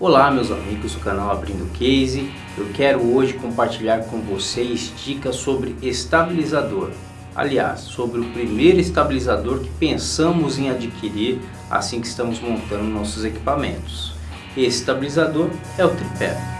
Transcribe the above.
Olá meus amigos do canal Abrindo Case, eu quero hoje compartilhar com vocês dicas sobre estabilizador. Aliás, sobre o primeiro estabilizador que pensamos em adquirir assim que estamos montando nossos equipamentos. Esse estabilizador é o tripé.